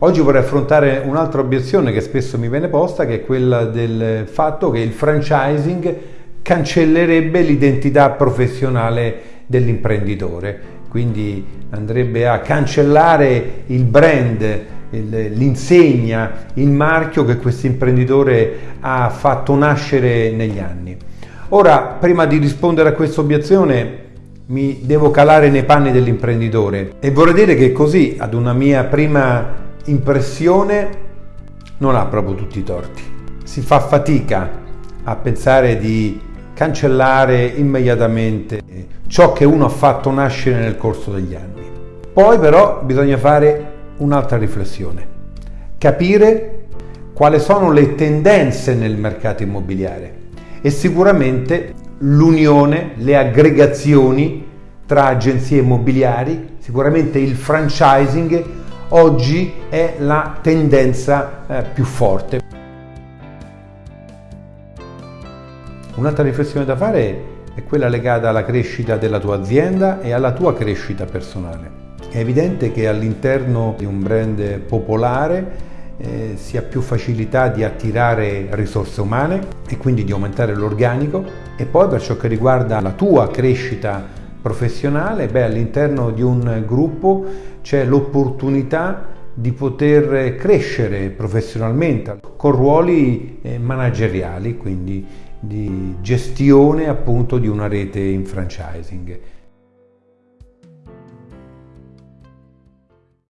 Oggi vorrei affrontare un'altra obiezione che spesso mi viene posta, che è quella del fatto che il franchising cancellerebbe l'identità professionale dell'imprenditore, quindi andrebbe a cancellare il brand, l'insegna, il marchio che questo imprenditore ha fatto nascere negli anni. Ora, prima di rispondere a questa obiezione, mi devo calare nei panni dell'imprenditore e vorrei dire che così, ad una mia prima impressione non ha proprio tutti i torti. Si fa fatica a pensare di cancellare immediatamente ciò che uno ha fatto nascere nel corso degli anni. Poi però bisogna fare un'altra riflessione, capire quali sono le tendenze nel mercato immobiliare e sicuramente l'unione, le aggregazioni tra agenzie immobiliari, sicuramente il franchising oggi è la tendenza eh, più forte. Un'altra riflessione da fare è quella legata alla crescita della tua azienda e alla tua crescita personale. È evidente che all'interno di un brand popolare eh, si ha più facilità di attirare risorse umane e quindi di aumentare l'organico e poi per ciò che riguarda la tua crescita professionale, beh, all'interno di un gruppo c'è l'opportunità di poter crescere professionalmente con ruoli eh, manageriali, quindi di gestione appunto di una rete in franchising.